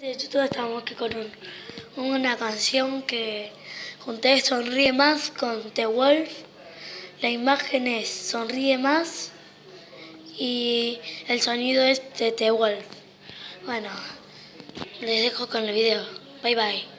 De YouTube estamos aquí con una canción que junté Sonríe Más con The Wolf. La imagen es Sonríe Más y el sonido es de The Wolf. Bueno, les dejo con el video. Bye bye.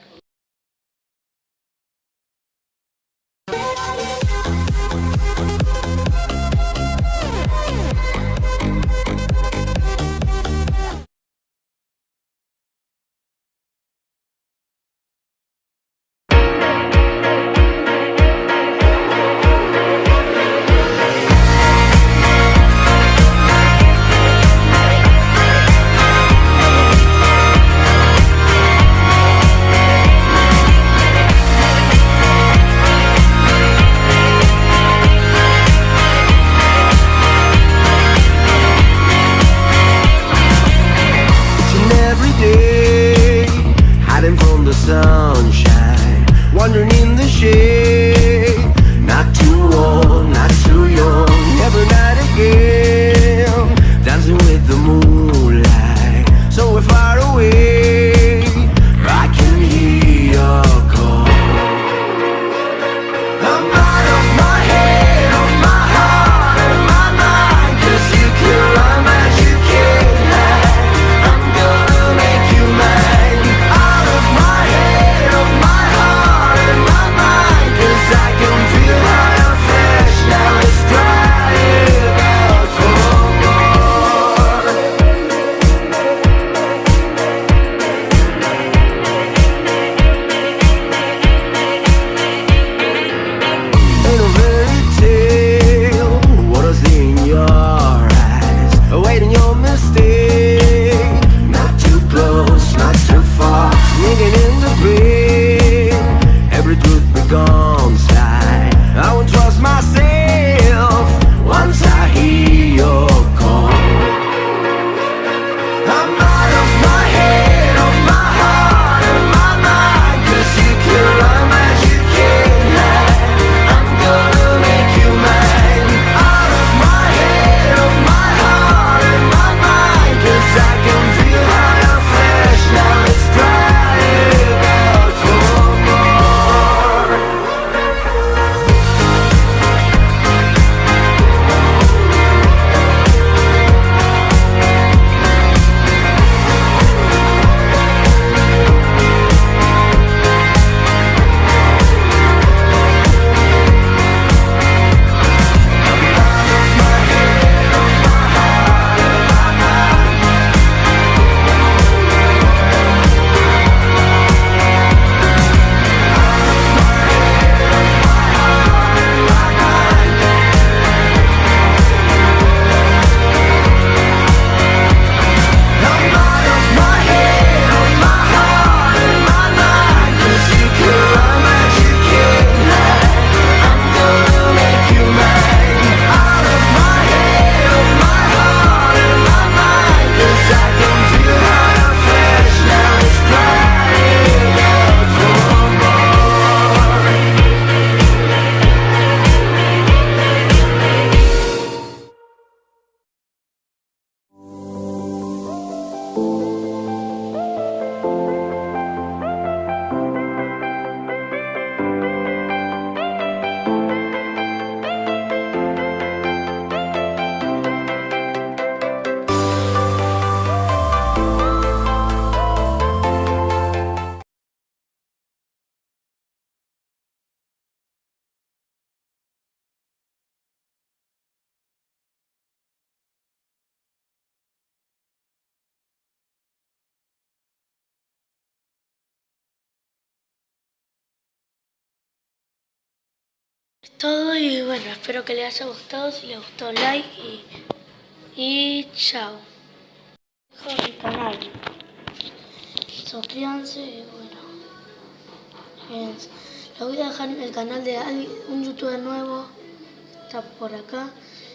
Sunshine, wandering in the shade. Not too old, not too young, every night again, Es todo y bueno, espero que les haya gustado. Si les gustó, like y, y chao. Dejo mi canal. Suscríbanse y bueno. Les voy a dejar el canal de un youtuber nuevo. Está por acá.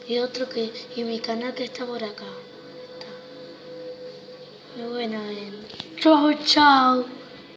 Y otro que. Y mi canal que está por acá. Está. Y bueno. Chao, chao.